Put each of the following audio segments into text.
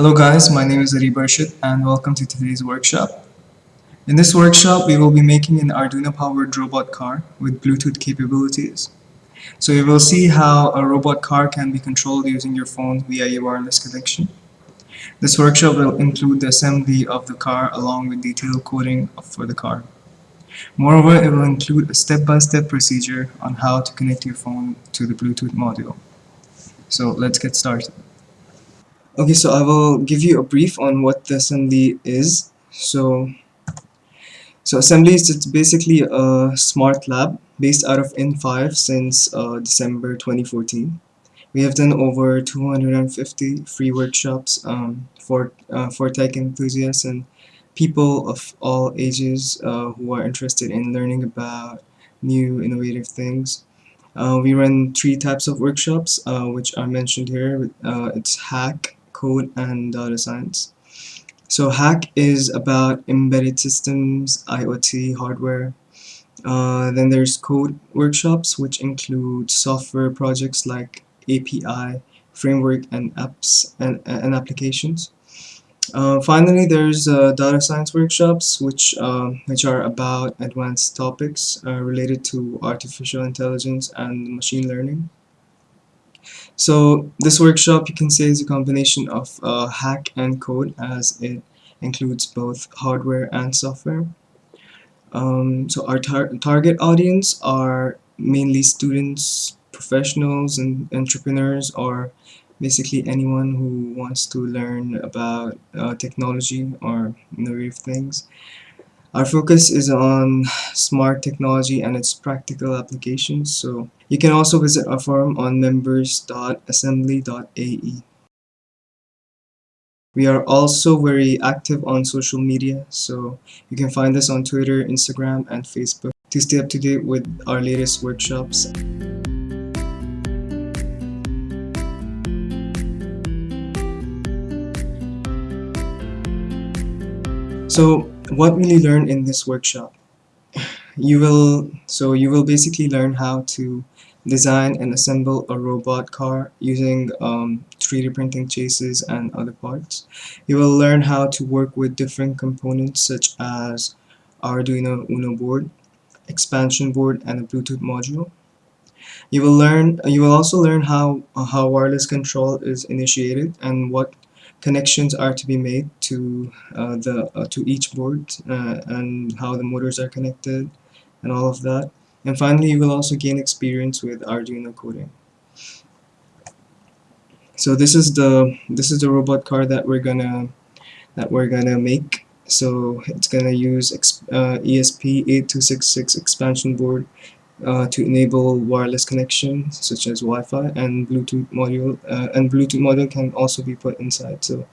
Hello guys, my name is Ari Barshit and welcome to today's workshop. In this workshop, we will be making an Arduino powered robot car with Bluetooth capabilities. So you will see how a robot car can be controlled using your phone via a wireless connection. This workshop will include the assembly of the car along with detailed coding for the car. Moreover, it will include a step-by-step -step procedure on how to connect your phone to the Bluetooth module. So let's get started. Okay, so I will give you a brief on what the assembly is. So, so assembly is basically a smart lab based out of in5 since uh, December 2014. We have done over 250 free workshops um, for uh, for tech enthusiasts and people of all ages uh, who are interested in learning about new innovative things. Uh, we run three types of workshops uh, which are mentioned here. Uh, it's hack, code and data science. So hack is about embedded systems, IoT, hardware. Uh, then there's code workshops which include software projects like API, framework and apps and, and applications. Uh, finally, there's uh, data science workshops, which uh, which are about advanced topics uh, related to artificial intelligence and machine learning. So this workshop you can say is a combination of uh, hack and code as it includes both hardware and software. Um, so our tar target audience are mainly students, professionals and entrepreneurs or basically anyone who wants to learn about uh, technology or innovative things. Our focus is on smart technology and its practical applications. So you can also visit our forum on members.assembly.ae. We are also very active on social media, so you can find us on Twitter, Instagram, and Facebook to stay up to date with our latest workshops. So what will you learn in this workshop? You will so you will basically learn how to design and assemble a robot car using um, 3D printing chassis and other parts. You will learn how to work with different components such as Arduino Uno board, expansion board, and a Bluetooth module. You will learn. You will also learn how how wireless control is initiated and what connections are to be made to uh, the uh, to each board uh, and how the motors are connected and all of that. And finally you will also gain experience with Arduino coding. So this is the this is the robot car that we're gonna that we're gonna make. So it's gonna use uh, ESP8266 expansion board uh, to enable wireless connection such as Wi-Fi and Bluetooth module uh, and Bluetooth module can also be put inside. So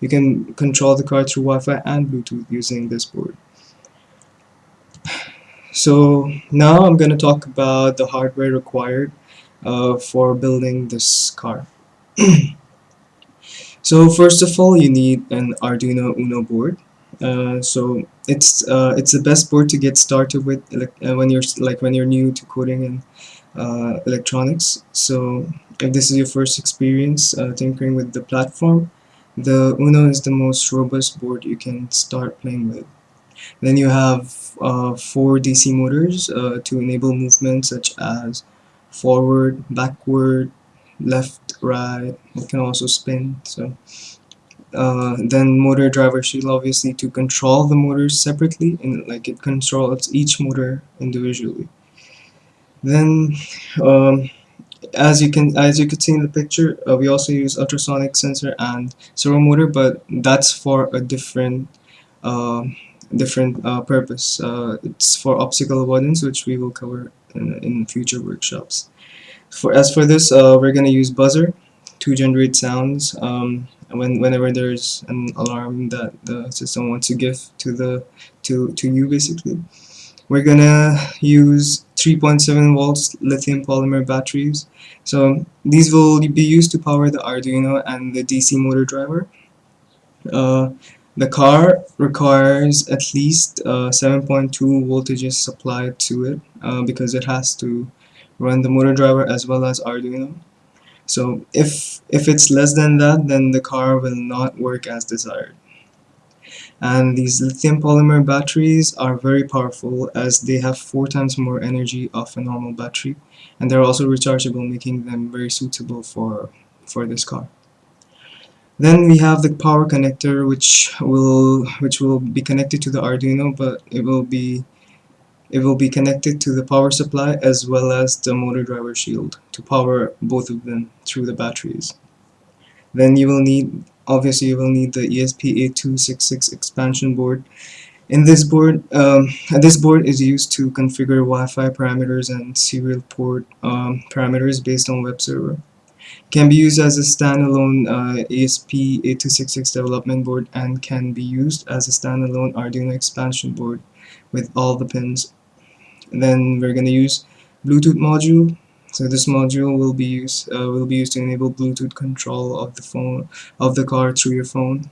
you can control the car through Wi-Fi and Bluetooth using this board. So now I'm going to talk about the hardware required uh, for building this car. So first of all you need an Arduino Uno board. Uh, so it's uh, it's the best board to get started with uh, when you're like when you're new to coding and uh, electronics. So if this is your first experience uh, tinkering with the platform the Uno is the most robust board you can start playing with. Then you have four DC motors to enable movement such as forward, backward, left, right, it can also spin so uh, then motor driver shield obviously to control the motors separately and like it controls each motor individually. Then um, as you can as you can see in the picture uh, we also use ultrasonic sensor and servo motor but that's for a different uh, different purpose. Uh, it's for obstacle avoidance which we will cover in, in future workshops. For as for this uh, we're gonna use buzzer to generate sounds um, when whenever there's an alarm that the system wants to give to the to to you basically we're gonna use 3.7 volts lithium polymer batteries. So these will be used to power the Arduino and the DC motor driver. Uh, the car requires at least uh, 7.2 voltages supplied to it uh, because it has to run the motor driver as well as Arduino So if, if it's less than that, then the car will not work as desired. And these lithium polymer batteries are very powerful as they have four times more energy of a normal battery and they're also rechargeable making them very suitable for, for this car. Then we have the power connector which will which will be connected to the Arduino but it will be it will be connected to the power supply as well as the motor driver shield to power both of them through the batteries. Then you will need obviously you will need the ESP8266 expansion board. In this board, um, this board is used to configure Wi-Fi parameters and serial port um, parameters based on web server can be used as a standalone uh, ESP8266 development board and can be used as a standalone Arduino expansion board with all the pins. Then we're going to use Bluetooth module. So this module will be used uh, will be used to enable Bluetooth control of the phone of the car through your phone.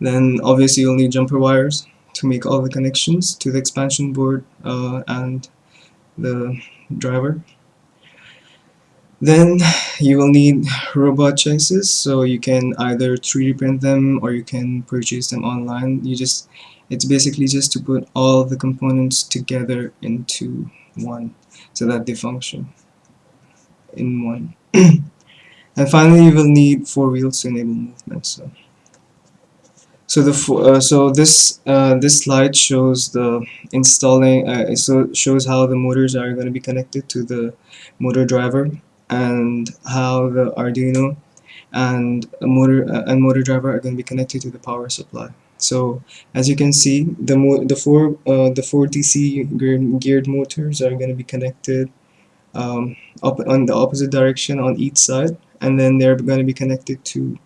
Then obviously you'll need jumper wires to make all the connections to the expansion board uh, and the driver. Then you will need robot chassis, so you can either 3D print them or you can purchase them online. You just it's basically just to put all the components together into one so that they function in one. and finally you will need four wheels to enable movement. So so the uh, so this uh, this slide shows the installing uh, so shows how the motors are going to be connected to the motor driver and how the Arduino and motor uh, and motor driver are going to be connected to the power supply. So as you can see, the mo the four uh, the four DC geared, geared motors are going to be connected um, up on the opposite direction on each side, and then they're going to be connected to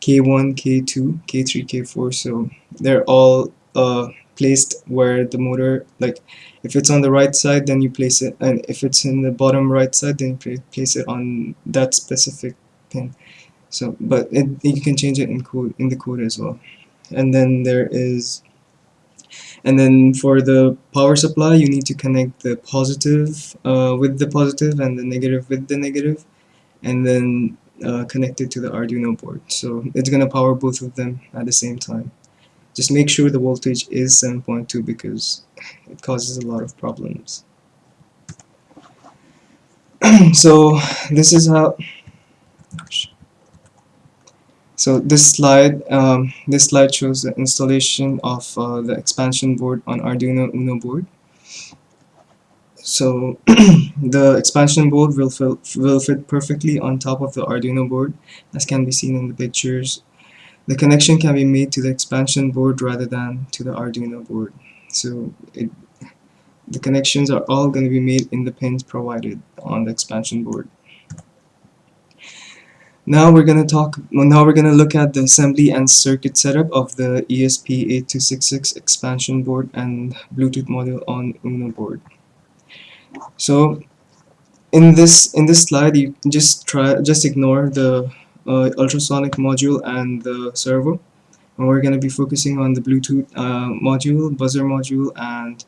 K1, K2, K3, K4. So they're all uh, placed where the motor like if it's on the right side then you place it and if it's in the bottom right side then you place it on that specific pin so but it, you can change it in code in the code as well and then there is and then for the power supply you need to connect the positive uh, with the positive and the negative with the negative and then uh, connect it to the Arduino board. So it's gonna power both of them at the same time. Just make sure the voltage is 7.2 because it causes a lot of problems. So this is how so this slide um, this slide shows the installation of uh, the expansion board on Arduino Uno board so the expansion board will, will fit perfectly on top of the Arduino board as can be seen in the pictures the connection can be made to the expansion board rather than to the Arduino board. So it, the connections are all going to be made in the pins provided on the expansion board. Now we're going to talk. Now we're going to look at the assembly and circuit setup of the ESP8266 expansion board and Bluetooth module on Uno board. So in this in this slide, you just try just ignore the uh, ultrasonic module and the servo and we're going to be focusing on the Bluetooth uh, module, buzzer module and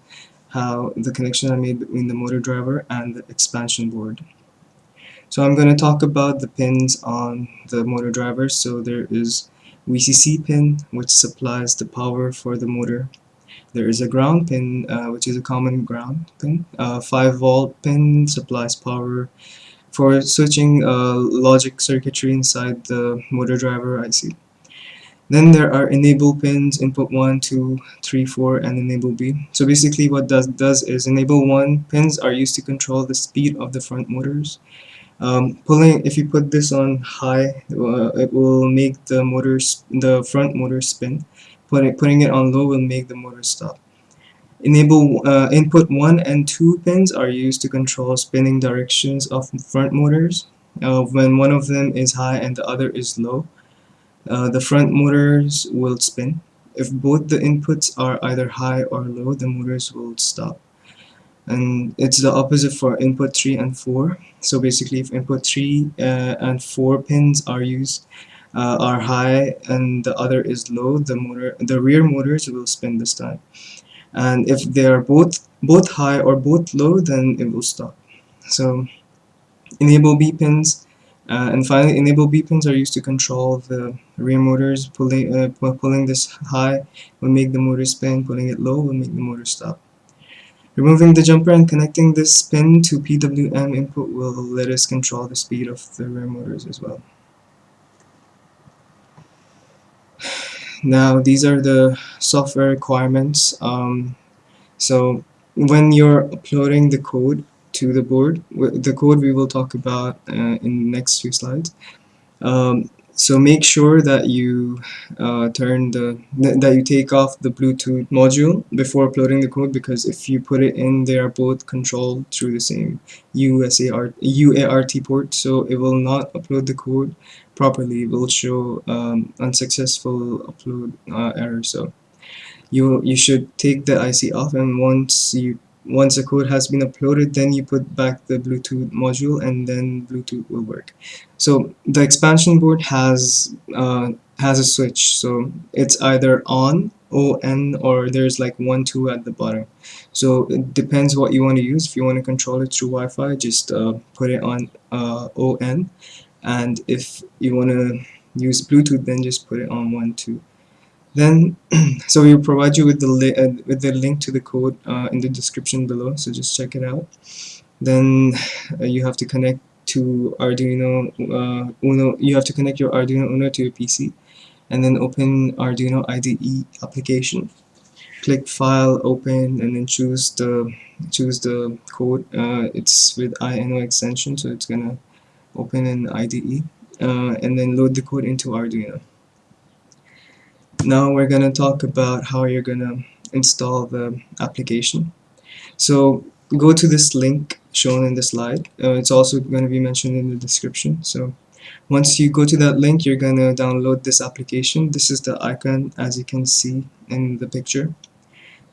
how the connection I made between the motor driver and the expansion board. So I'm going to talk about the pins on the motor driver. So there is VCC pin which supplies the power for the motor. There is a ground pin uh, which is a common ground pin. Uh, 5 volt pin supplies power for switching uh, logic circuitry inside the motor driver IC. Then there are enable pins, input 1, 2, 3, 4, and enable B. So basically what does does is enable 1 pins are used to control the speed of the front motors. Um, pulling, if you put this on high, uh, it will make the motors, the front motor spin. Putting, putting it on low will make the motor stop. Enable uh, input 1 and 2 pins are used to control spinning directions of front motors. Uh, when one of them is high and the other is low, uh, the front motors will spin. If both the inputs are either high or low, the motors will stop. And it's the opposite for input 3 and 4. So basically if input 3 uh, and 4 pins are used, uh, are high and the other is low, the motor, the rear motors will spin this time and if they are both both high or both low then it will stop so enable B pins Uh, and finally, enable B pins are used to control the rear motors. Pulling, uh, pulling this high will make the motor spin, pulling it low will make the motor stop. Removing the jumper and connecting this pin to PWM input will let us control the speed of the rear motors as well. Now these are the software requirements. Um, so when you're uploading the code to the board. The code we will talk about uh, in the next few slides. Um, so make sure that you uh, turn the that you take off the Bluetooth module before uploading the code because if you put it in they are both controlled through the same USART UART port so it will not upload the code properly. It will show um, unsuccessful upload uh, error. So you you should take the IC off and once you once the code has been uploaded then you put back the Bluetooth module and then Bluetooth will work. So the expansion board has uh, has a switch. So it's either on ON or there's like 1 2 at the bottom. So it depends what you want to use. If you want to control it through Wi-Fi just uh, put it on uh, ON and if you want to use Bluetooth then just put it on 1 2 then so we will provide you with the uh, with the link to the code uh, in the description below so just check it out. Then uh, you have to connect to Arduino uh, Uno you have to connect your Arduino Uno to your PC and then open Arduino IDE application. Click file open and then choose the choose the code uh, it's with INO extension so it's gonna open in IDE uh, and then load the code into Arduino now we're gonna talk about how you're gonna install the application. So go to this link shown in the slide. Uh, it's also going to be mentioned in the description. So once you go to that link you're gonna download this application. This is the icon as you can see in the picture.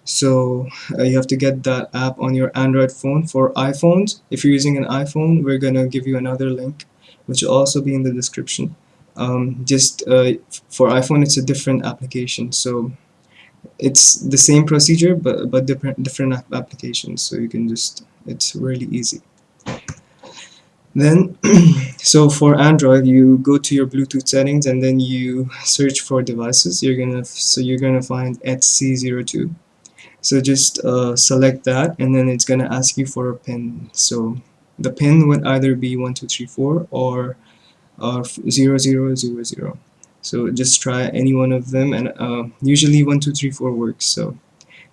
So uh, you have to get that app on your Android phone for iPhones. If you're using an iPhone we're gonna give you another link which will also be in the description um, just uh, for iPhone it's a different application. So it's the same procedure but but different different applications so you can just it's really easy. Then so for Android you go to your Bluetooth settings and then you search for devices. You're gonna so you're gonna find ETSI02 so just uh, select that and then it's gonna ask you for a pin. So the pin would either be 1234 or or 0000 so just try any one of them and uh, usually 1234 works. So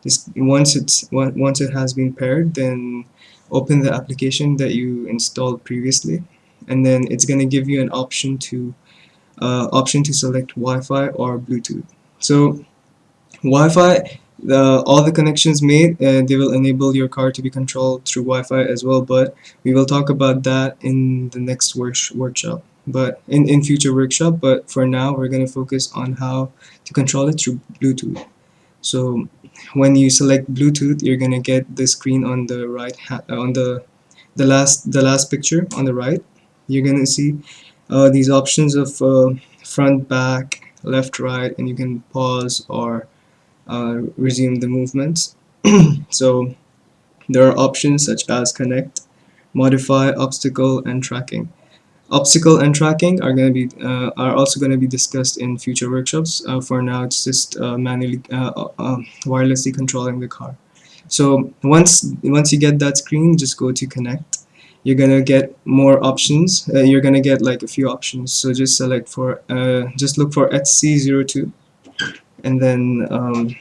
just once it's once it has been paired then open the application that you installed previously and then it's gonna give you an option to uh, option to select Wi-Fi or Bluetooth. So Wi-Fi the, all the connections made uh, they will enable your car to be controlled through Wi-Fi as well but we will talk about that in the next work workshop but in, in future workshop but for now we're going to focus on how to control it through Bluetooth. So when you select Bluetooth you're gonna get the screen on the right uh, on the the last the last picture on the right. You're gonna see uh, these options of uh, front back left right and you can pause or uh, resume the movements. So there are options such as connect modify obstacle and tracking obstacle and tracking are going to be uh, are also going to be discussed in future workshops. Uh, for now it's just uh, manually uh, uh, um, wirelessly controlling the car. So once once you get that screen just go to connect. You're gonna get more options. Uh, you're gonna get like a few options. So just select for just look for ETSI02 and then um,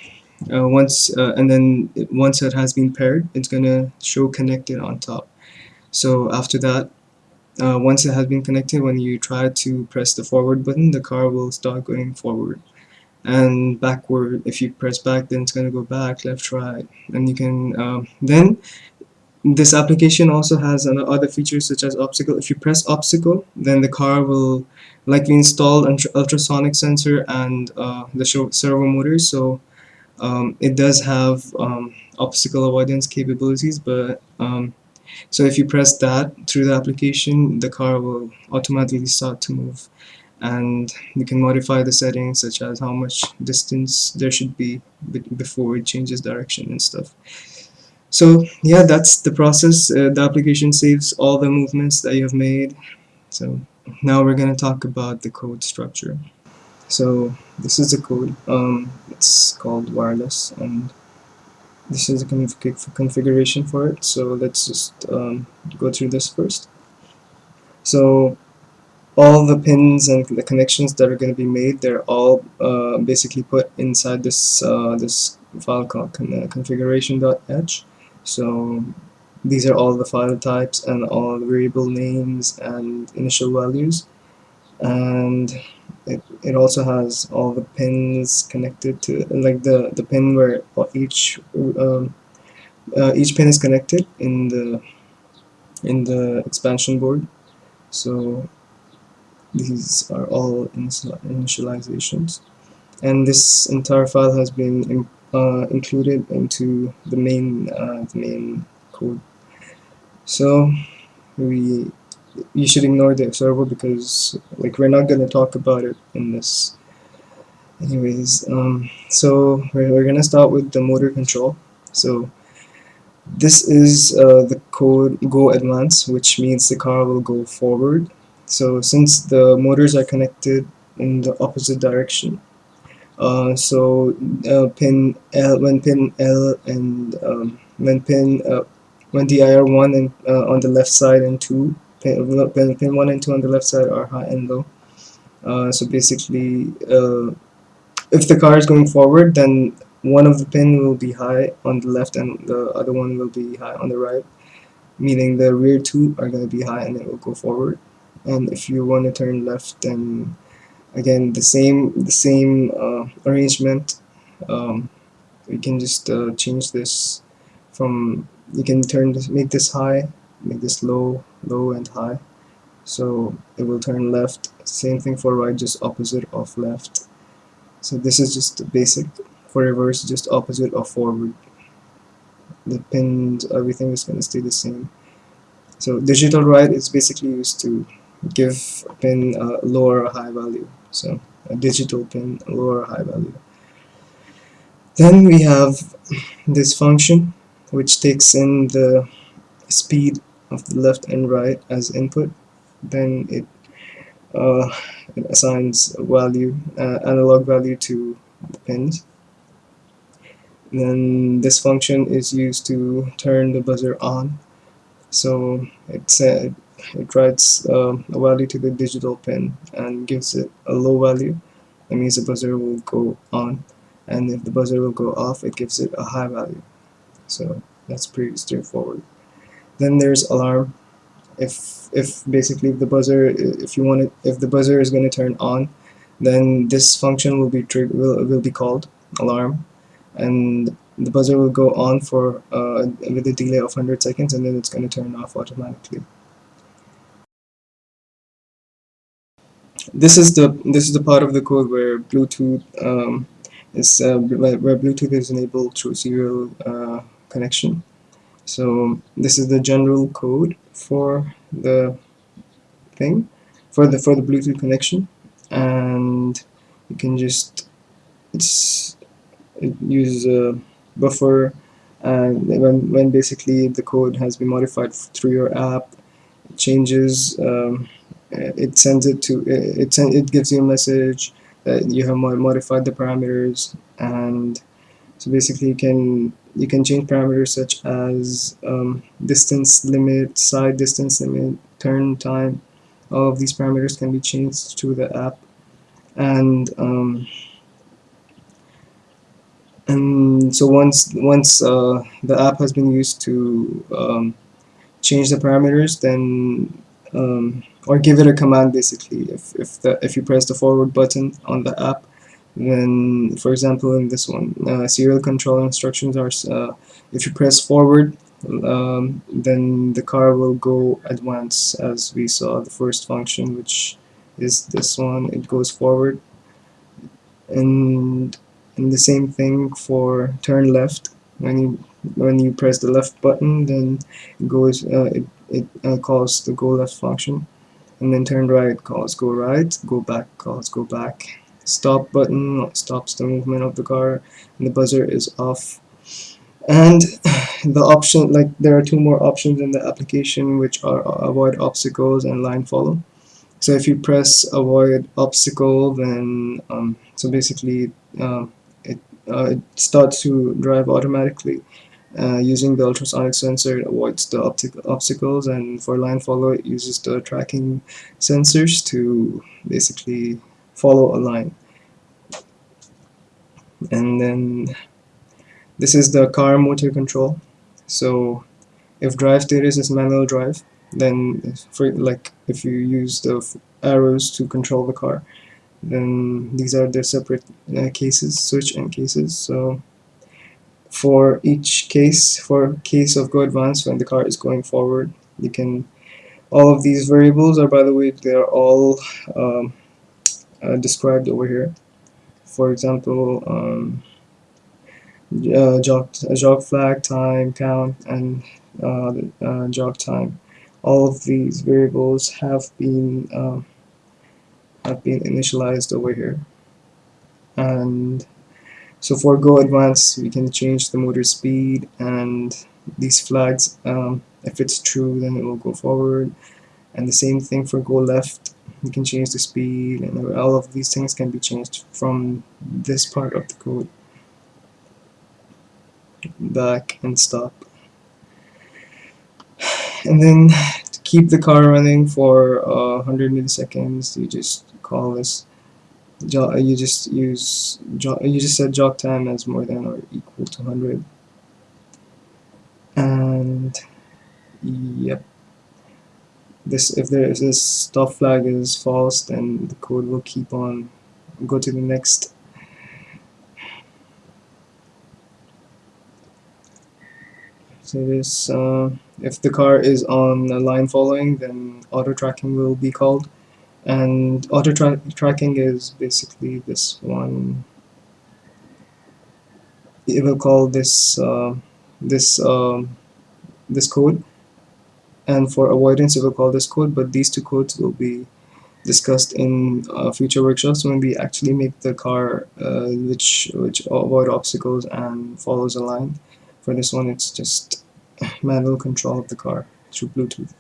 once and then once it has been paired it's gonna show connected on top. So after that uh, once it has been connected when you try to press the forward button the car will start going forward and backward. If you press back then it's going to go back left right. And you can um, then this application also has other features such as obstacle. If you press obstacle then the car will likely install an ultrasonic sensor and uh, the servo motors. So um, it does have um, obstacle avoidance capabilities but um, so if you press that through the application the car will automatically start to move. And you can modify the settings such as how much distance there should be before it changes direction and stuff. So yeah that's the process. Uh, the application saves all the movements that you have made. So now we're going to talk about the code structure. So this is the code. Um, it's called wireless and this is the config configuration for it. So let's just um, go through this first. So all the pins and the connections that are going to be made they're all uh, basically put inside this uh, this file called con uh, configuration.h so these are all the file types and all the variable names and initial values. And it, it also has all the pins connected to like the the pin where each um, uh, each pin is connected in the in the expansion board. So these are all initializations. And this entire file has been uh, included into the main uh, the main code. So we you should ignore the observer because like we're not going to talk about it in this. Anyways um, so we're, we're gonna start with the motor control. So this is uh, the code go advance which means the car will go forward. So since the motors are connected in the opposite direction uh, so uh, pin L when pin L and um, when pin uh, when the IR1 and uh, on the left side and 2 pin, pin, pin 1 and 2 on the left side are high and low uh, so basically uh, if the car is going forward then one of the pin will be high on the left and the other one will be high on the right meaning the rear two are going to be high and it will go forward. And if you want to turn left then again the same the same uh, arrangement. Um, we can just uh, change this from you can turn this make this high make this low low and high. So it will turn left. Same thing for right just opposite of left. So this is just basic for reverse just opposite of forward. The pins everything is going to stay the same. So digital write is basically used to give a pin a lower or high value. So a digital pin a lower or high value. Then we have this function which takes in the speed of the left and right as input then it, uh, it assigns a value uh, analog value to the pins. Then this function is used to turn the buzzer on. So it uh, it writes uh, a value to the digital pin and gives it a low value. That means the buzzer will go on. And if the buzzer will go off it gives it a high value. So that's pretty straightforward then there's alarm. If if basically if the buzzer if you want it if the buzzer is going to turn on then this function will be will, will be called alarm. And the buzzer will go on for uh, with a delay of 100 seconds and then it's going to turn off automatically. This is the this is the part of the code where Bluetooth um, is uh, where Bluetooth is enabled through serial uh, connection so this is the general code for the thing for the for the Bluetooth connection. And you can just it's it uses a buffer. And when, when basically the code has been modified through your app it changes um, it sends it to it it, send, it gives you a message that you have modified the parameters and so basically you can you can change parameters such as um, distance limit side distance limit turn time. All of these parameters can be changed through the app. And um, and so once once uh, the app has been used to um, change the parameters then um, or give it a command basically if, if, the, if you press the forward button on the app then for example in this one uh, serial control instructions are uh, if you press forward um, then the car will go advance as we saw the first function which is this one. It goes forward. And and the same thing for turn left. When you when you press the left button then it goes uh, it, it uh, calls the go left function. And then turn right calls go right go back calls go back stop button stops the movement of the car and the buzzer is off. And the option like there are two more options in the application which are avoid obstacles and line follow. So if you press avoid obstacle then um, so basically uh, it, uh, it starts to drive automatically uh, using the ultrasonic sensor it avoids the obstacles and for line follow it uses the tracking sensors to basically follow a line. And then this is the car motor control. So if drive status is manual drive then for like if you use the arrows to control the car then these are the separate uh, cases switch and cases. So for each case for case of go advance when the car is going forward you can all of these variables are by the way they are all um, uh, described over here. For example um, uh, jog, jog flag time count and uh, uh, jog time. All of these variables have been uh, have been initialized over here. And so for go advance we can change the motor speed and these flags um, if it's true then it will go forward. And the same thing for go left you can change the speed and all of these things can be changed from this part of the code. Back and stop. And then to keep the car running for uh, 100 milliseconds you just call this you just use you just set jog time as more than or equal to 100 and yep this if there is this stop flag is false then the code will keep on go to the next. So this uh, if the car is on a line following then auto tracking will be called. And auto tra tracking is basically this one. It will call this uh, this um, this code and for avoidance it will call this code but these two codes will be discussed in uh, future workshops when we actually make the car uh, which which avoid obstacles and follows a line for this one it's just manual control of the car through Bluetooth.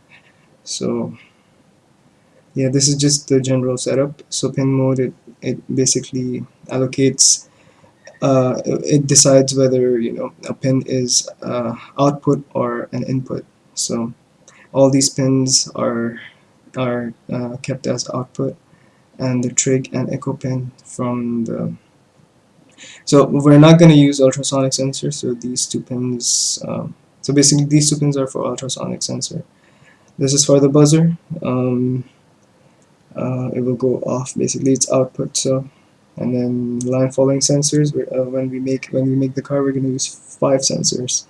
So yeah this is just the general setup. So pin mode it, it basically allocates uh, it decides whether you know a pin is uh, output or an input. So all these pins are are uh, kept as output and the trig and echo pin from the so we're not going to use ultrasonic sensor so these two pins um, so basically these two pins are for ultrasonic sensor. This is for the buzzer um, uh, it will go off basically its output so and then line following sensors uh, when we make when we make the car we're going to use five sensors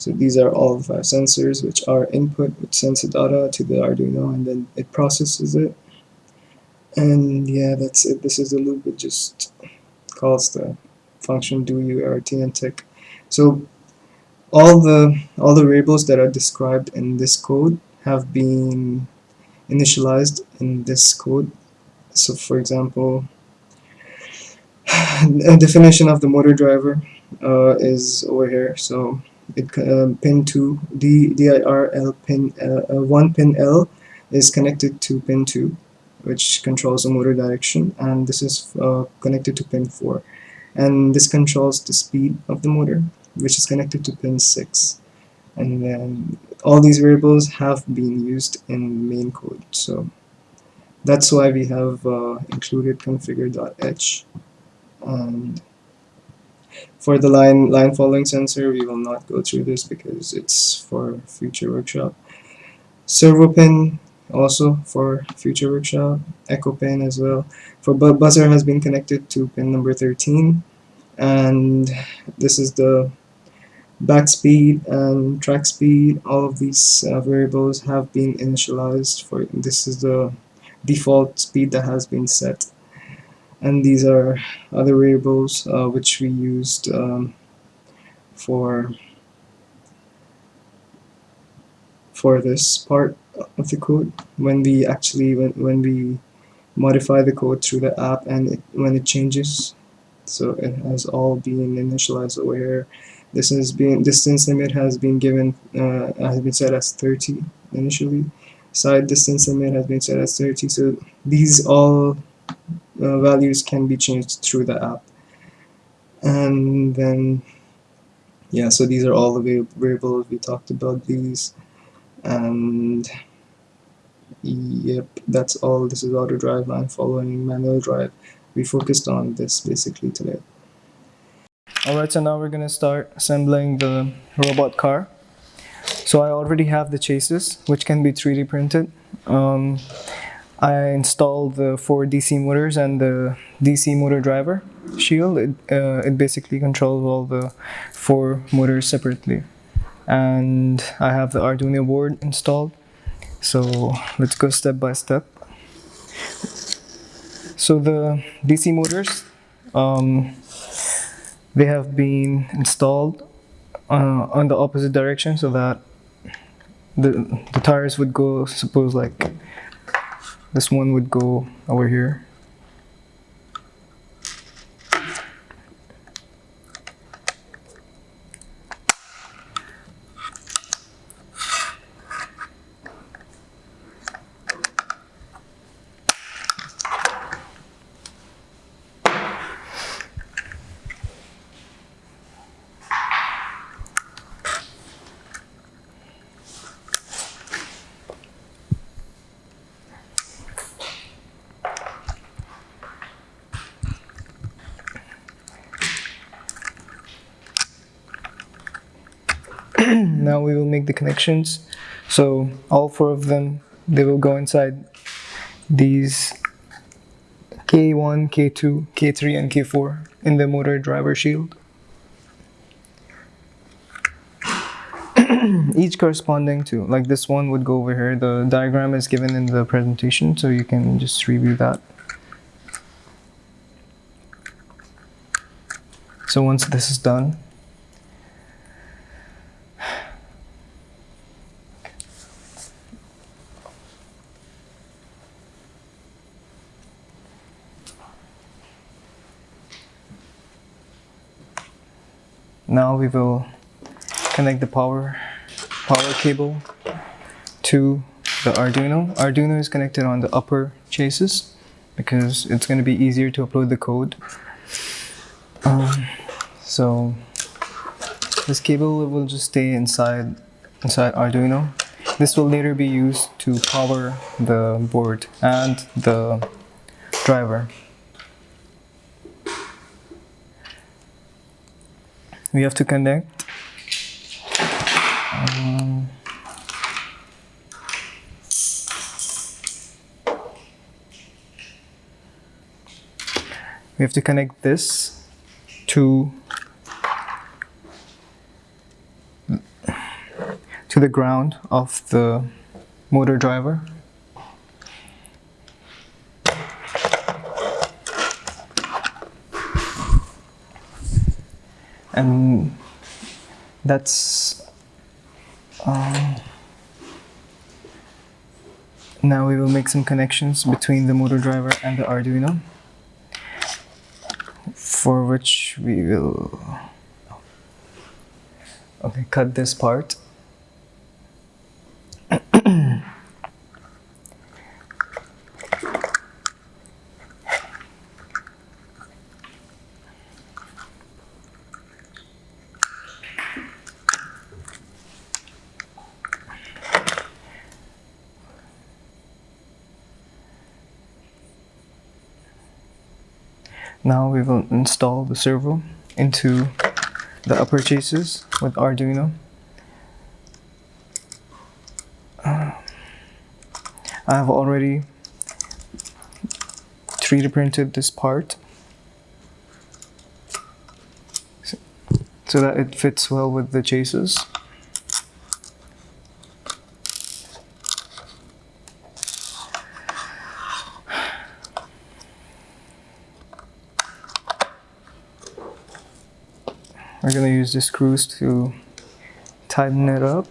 so these are all the five sensors which are input which sends the data to the Arduino and then it processes it. And yeah that's it. This is the loop it just calls the function do UART and tick. So all the all the variables that are described in this code have been initialized in this code. So for example a definition of the motor driver uh, is over here. So it uh, pin 2 D, DIRL pin uh, uh, 1 pin L is connected to pin 2 which controls the motor direction and this is uh, connected to pin 4 and this controls the speed of the motor which is connected to pin 6 and then all these variables have been used in main code. So that's why we have uh, included configure.h and for the line line following sensor we will not go through this because it's for future workshop. Servo pin also for future workshop. Echo pin as well. For bu buzzer has been connected to pin number 13 and this is the back speed and track speed. All of these uh, variables have been initialized for this is the default speed that has been set and these are other variables uh, which we used um, for for this part of the code. When we actually when, when we modify the code through the app and it, when it changes. So it has all been initialized over here this has been distance limit has been given uh, has been set as 30 initially. Side distance limit has been set as 30 so these all uh, values can be changed through the app. And then yeah so these are all the variables we talked about these. And yep that's all. This is auto drive line following manual drive. We focused on this basically today. Alright so now we're gonna start assembling the robot car. So I already have the chassis which can be 3D printed. Um, I installed the four DC motors and the DC motor driver shield. It, uh, it basically controls all the four motors separately. And I have the Arduino board installed. So let's go step by step. So the DC motors, um, they have been installed uh, on the opposite direction so that the, the tires would go, suppose like this one would go over here now we will make the connections. So all four of them they will go inside these K1, K2, K3 and K4 in the motor driver shield. Each corresponding to like this one would go over here. The diagram is given in the presentation so you can just review that. So once this is done Now we will connect the power power cable to the Arduino. Arduino is connected on the upper chassis because it's going to be easier to upload the code. Um, so this cable will just stay inside inside Arduino. This will later be used to power the board and the driver. We have to connect. Um, we have to connect this to to the ground of the motor driver and that's um, now we will make some connections between the motor driver and the Arduino for which we will okay cut this part Now we will install the servo into the upper chassis with Arduino. Uh, I have already 3D printed this part so that it fits well with the chassis. We're gonna use the screws to tighten it up.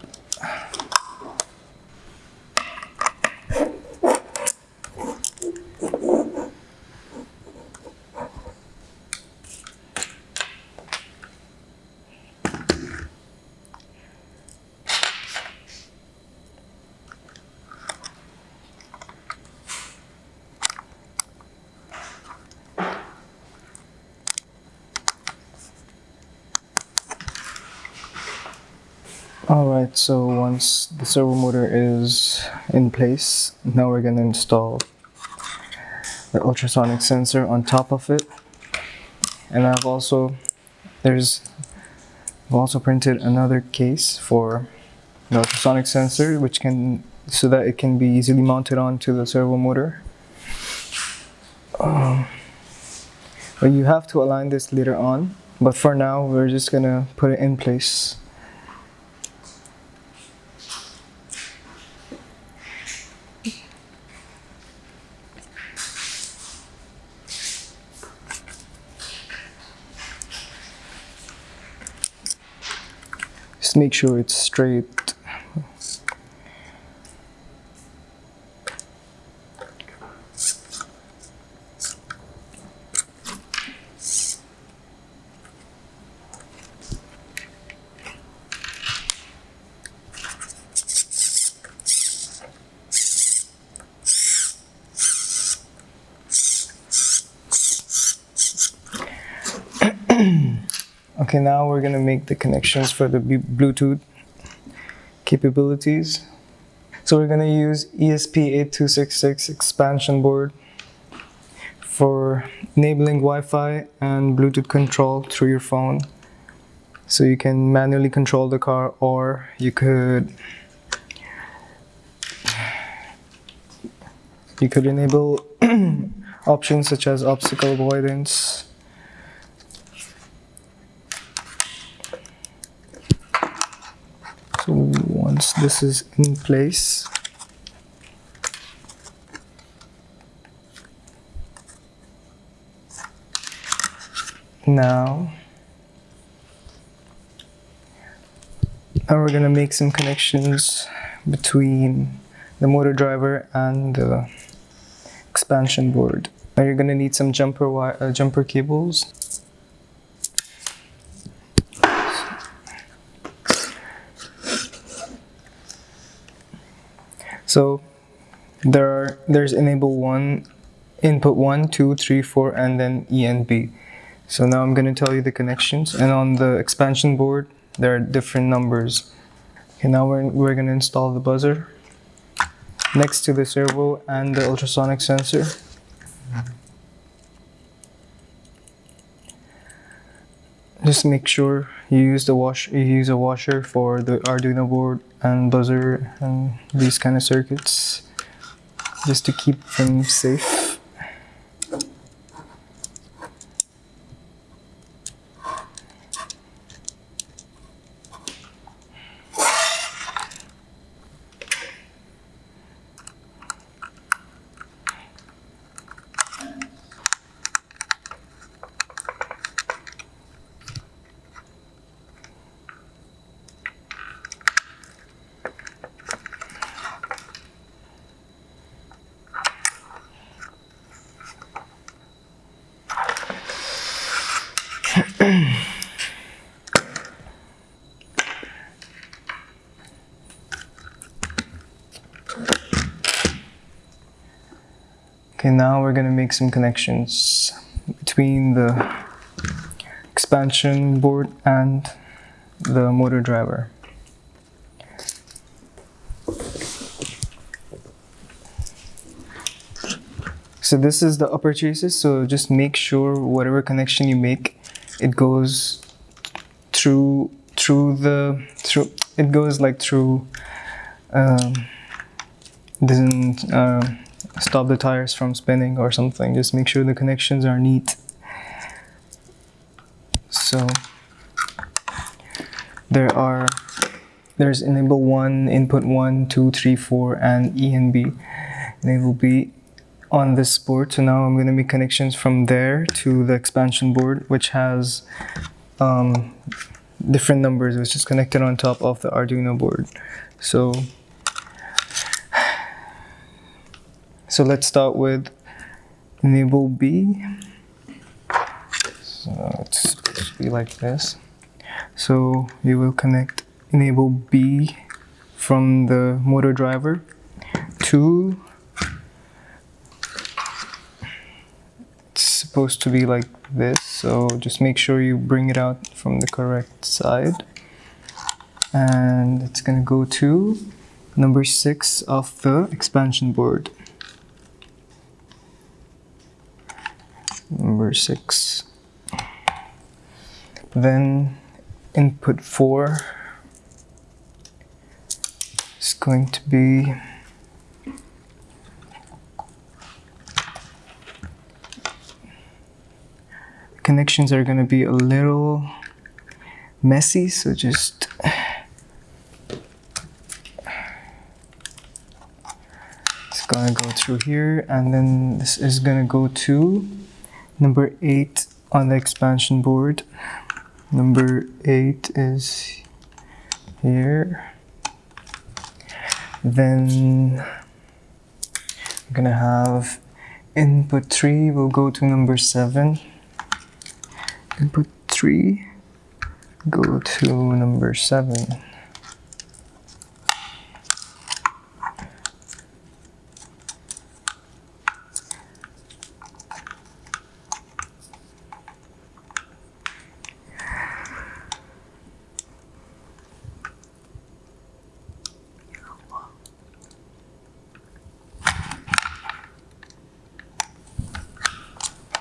Alright, so once the servo motor is in place, now we're going to install the ultrasonic sensor on top of it. And I've also, there's, I've also printed another case for the ultrasonic sensor, which can, so that it can be easily mounted onto the servo motor. Um, but you have to align this later on, but for now, we're just gonna put it in place. Make sure it's straight. Okay, now we're gonna make the connections for the Bluetooth capabilities. So we're gonna use ESP8266 expansion board for enabling Wi-Fi and Bluetooth control through your phone. So you can manually control the car or you could you could enable options such as obstacle avoidance so once this is in place. Now now we're gonna make some connections between the motor driver and the expansion board. Now you're gonna need some jumper uh, jumper cables So there are there's enable one, input one, two, three, four, and then E and B. So now I'm going to tell you the connections, and on the expansion board there are different numbers. Okay, now we're we're going to install the buzzer next to the servo and the ultrasonic sensor. Just make sure you use the wash you use a washer for the Arduino board and buzzer and these kind of circuits just to keep them safe. Okay, now we're gonna make some connections between the expansion board and the motor driver. So this is the upper chassis, so just make sure whatever connection you make, it goes through through the through it goes like through um, doesn't uh, stop the tires from spinning or something. Just make sure the connections are neat. So there are there's enable 1, input 1, 2, 3, 4, and E and B. Enable B on this board. So now I'm going to make connections from there to the expansion board, which has um, different numbers, which is connected on top of the Arduino board. So So let's start with enable B. So it's supposed to be like this. So you will connect enable B from the motor driver to it's supposed to be like this so just make sure you bring it out from the correct side and it's gonna go to number six of the expansion board. Number six. Then input four is going to be connections are going to be a little messy so just it's gonna go through here and then this is gonna go to number eight on the expansion board. Number eight is here. Then we're gonna have input 3 We'll go to number 7 input 3 go to number 7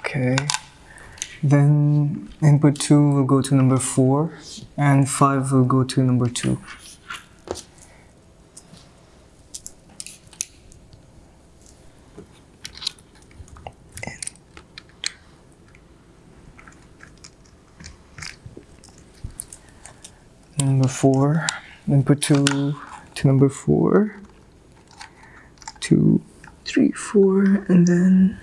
Okay. Then input 2 will go to number 4 and 5 will go to number 2. Number 4, input 2 to number 4, 2, 3, 4, and then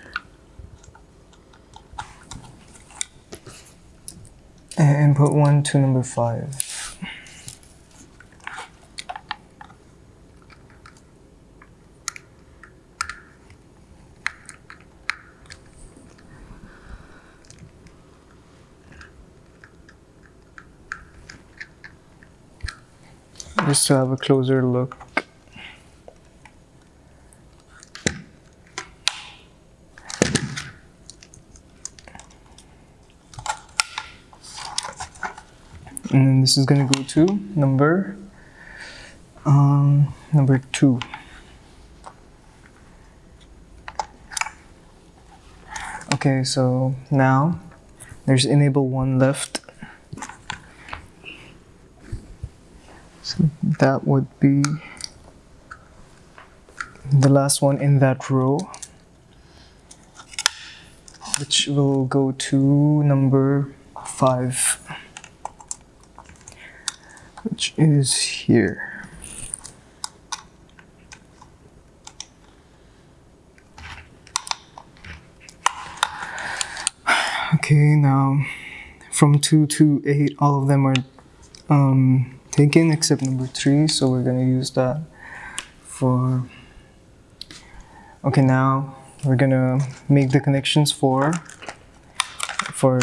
and put one to number five. Just to have a closer look. and then is gonna go to number um, number two. Okay so now there's enable one left. So that would be the last one in that row which will go to number five is here. Okay, now from 2 to 8, all of them are um, taken except number 3, so we're going to use that for... Okay, now we're going to make the connections for for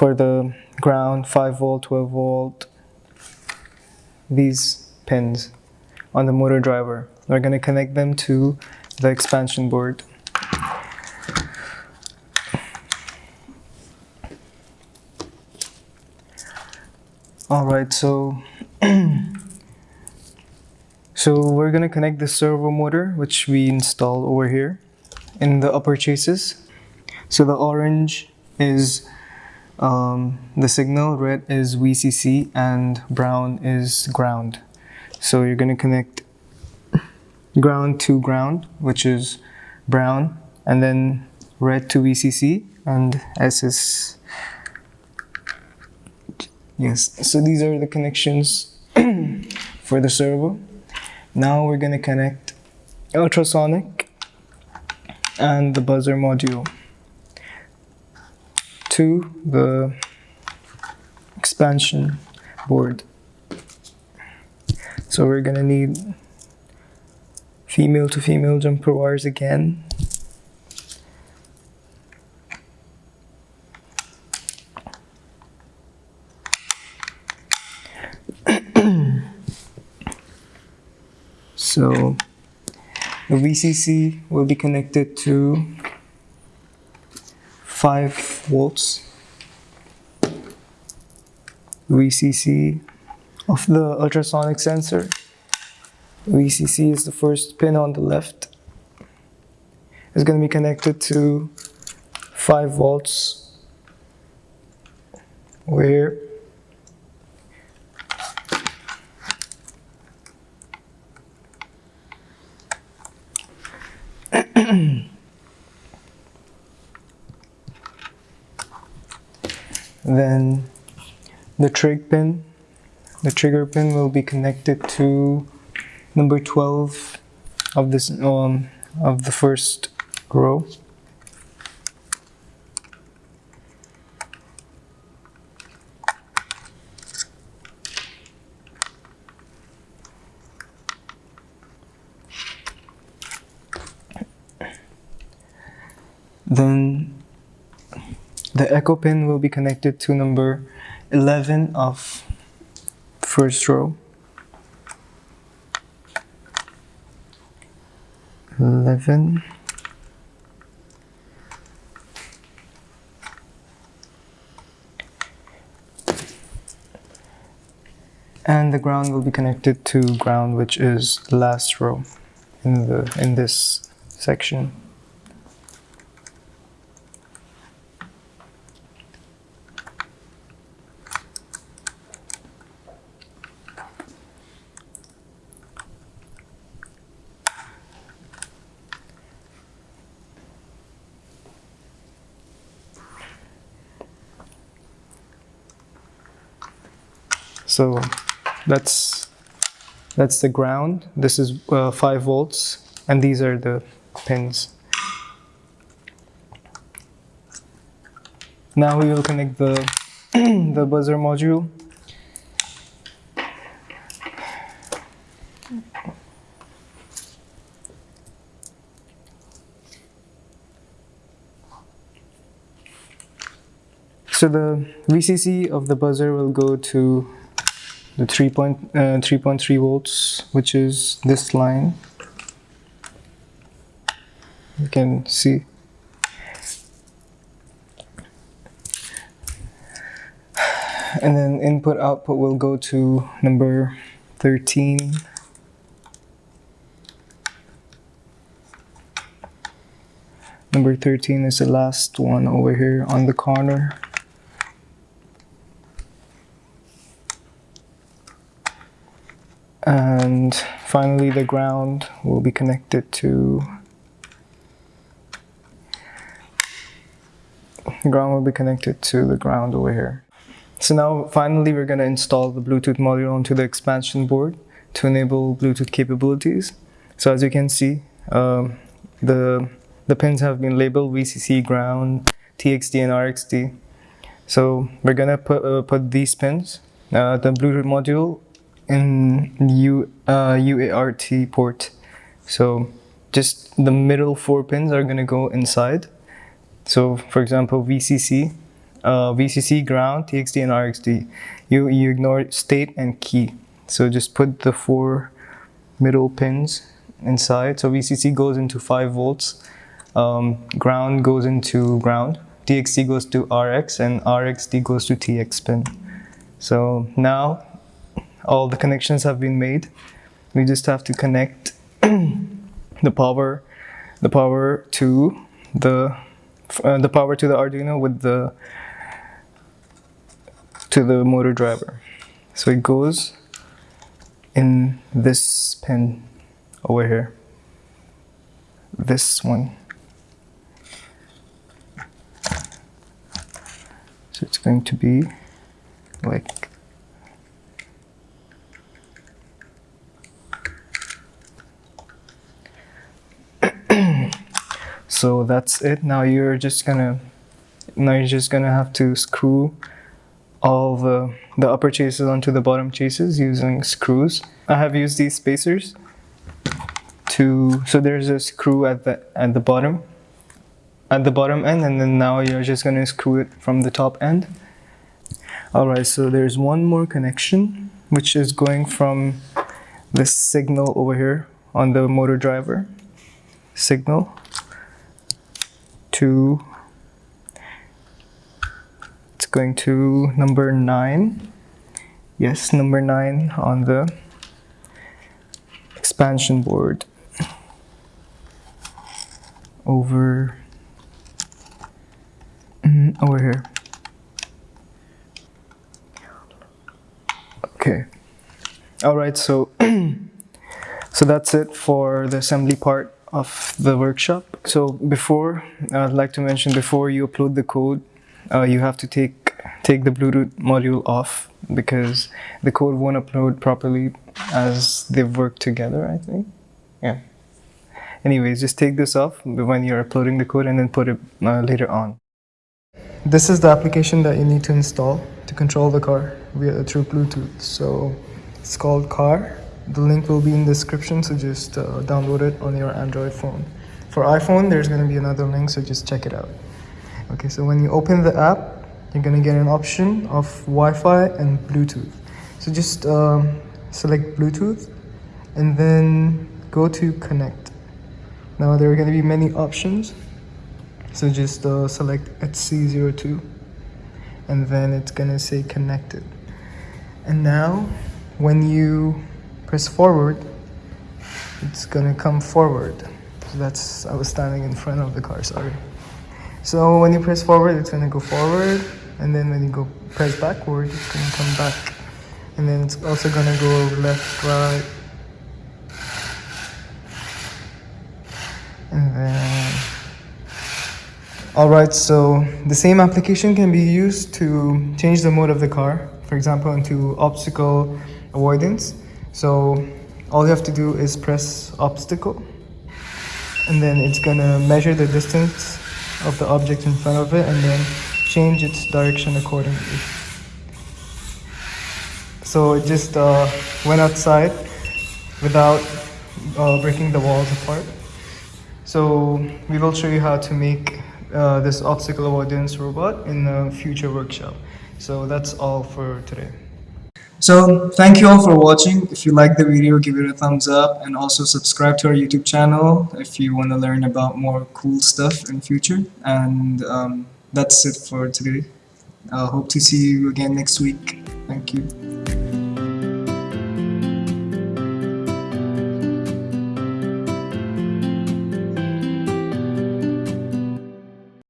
for the ground, 5 volt, 12 volt, these pins on the motor driver. We're going to connect them to the expansion board. Alright, so so we're going to connect the servo motor which we installed over here in the upper chassis. So the orange is um, the signal, red is VCC and brown is ground. So you're going to connect ground to ground, which is brown, and then red to VCC and S is yes. So these are the connections for the servo. Now we're going to connect ultrasonic and the buzzer module to the expansion board. So we're gonna need female to female jumper wires again. so the VCC will be connected to 5 volts VCC of the ultrasonic sensor. VCC is the first pin on the left. It's going to be connected to 5 volts where then the trig pin the trigger pin will be connected to number 12 of this um, of the first row then the echo pin will be connected to number 11 of first row. 11 and the ground will be connected to ground which is last row in the in this section So that's that's the ground. This is uh, 5 volts and these are the pins. Now we will connect the the buzzer module. So the VCC of the buzzer will go to the 3.3 uh, volts which is this line. You can see. And then input output will go to number 13 number 13 is the last one over here on the corner and finally the ground will be connected to the ground will be connected to the ground over here. So now finally we're going to install the Bluetooth module onto the expansion board to enable Bluetooth capabilities. So as you can see um, the the pins have been labeled VCC ground TXD and RXD so we're gonna put, uh, put these pins. Uh, the Bluetooth module in U, uh, UART port. So just the middle four pins are gonna go inside. So for example, VCC, uh, VCC ground, TXD and RXD. You, you ignore state and key. So just put the four middle pins inside. So VCC goes into 5 volts, um, ground goes into ground, TXD goes to RX, and RXD goes to TX pin. So now all the connections have been made. We just have to connect the power, the power to the uh, the power to the Arduino with the to the motor driver. So it goes in this pin over here. This one. So it's going to be like so that's it. Now you're just gonna now you're just gonna have to screw all the the upper chassis onto the bottom chassis using screws. I have used these spacers to so there's a screw at the at the bottom at the bottom end and then now you're just gonna screw it from the top end. Alright so there's one more connection which is going from this signal over here on the motor driver signal it's going to number 9 Yes, number 9 on the expansion board. Over mm, over here. Okay. All right, so so that's it for the assembly part of the workshop. So before I'd like to mention before you upload the code, uh, you have to take take the Bluetooth module off because the code won't upload properly as they work together. I think. Yeah. Anyways, just take this off when you're uploading the code and then put it uh, later on. This is the application that you need to install to control the car via through Bluetooth. So it's called Car. The link will be in the description, so just uh, download it on your Android phone. For iPhone, there's going to be another link, so just check it out. Okay, so when you open the app, you're going to get an option of Wi-Fi and Bluetooth. So just um, select Bluetooth and then go to connect. Now there are going to be many options. So just uh, select HC02 and then it's going to say connected. And now when you press forward, it's gonna come forward. That's, I was standing in front of the car, sorry. So when you press forward, it's gonna go forward, and then when you go press backward, it's gonna come back. And then it's also gonna go left, right, and then Alright, so the same application can be used to change the mode of the car, for example, into obstacle avoidance. So all you have to do is press obstacle and then it's gonna measure the distance of the object in front of it and then change its direction accordingly. So it just uh, went outside without uh, breaking the walls apart. So we will show you how to make uh, this obstacle avoidance robot in a future workshop. So that's all for today. So thank you all for watching. If you like the video, give it a thumbs up and also subscribe to our YouTube channel if you want to learn about more cool stuff in future. And um, that's it for today. I hope to see you again next week. Thank you.